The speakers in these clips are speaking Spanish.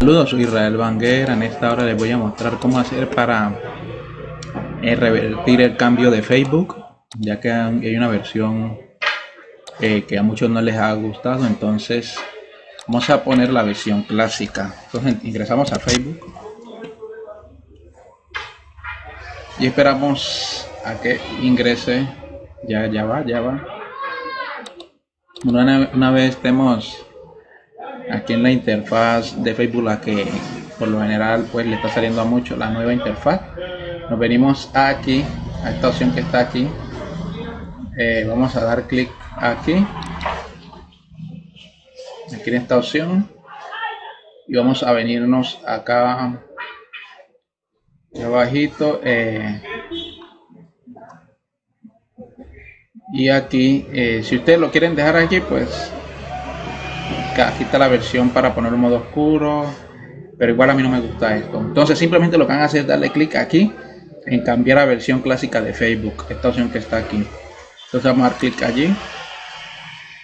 Saludos, soy Israel Banguera. En esta hora les voy a mostrar cómo hacer para eh, revertir el cambio de Facebook, ya que hay una versión eh, que a muchos no les ha gustado. Entonces, vamos a poner la versión clásica. Entonces, ingresamos a Facebook y esperamos a que ingrese. Ya, ya va, ya va. Una, una vez estemos aquí en la interfaz de Facebook la que por lo general pues le está saliendo a mucho la nueva interfaz. Nos venimos aquí a esta opción que está aquí. Eh, vamos a dar clic aquí. Aquí en esta opción. Y vamos a venirnos acá abajito eh, y aquí eh, si ustedes lo quieren dejar aquí pues aquí está la versión para poner un modo oscuro pero igual a mí no me gusta esto. Entonces simplemente lo que van a hacer es darle clic aquí en cambiar a versión clásica de Facebook esta opción que está aquí. Entonces vamos a dar clic allí.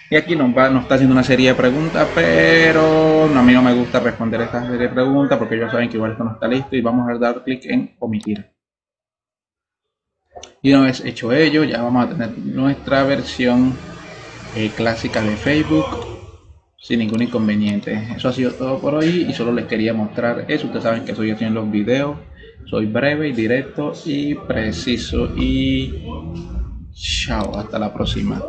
Y aquí nos, va, nos está haciendo una serie de preguntas pero a mí no me gusta responder esta serie de preguntas porque ya saben que igual esto no está listo y vamos a dar clic en omitir. Y una vez hecho ello ya vamos a tener nuestra versión eh, clásica de Facebook sin ningún inconveniente. Eso ha sido todo por hoy y solo les quería mostrar eso. Ustedes saben que soy así en los videos. Soy breve y directo y preciso. Y chao, hasta la próxima.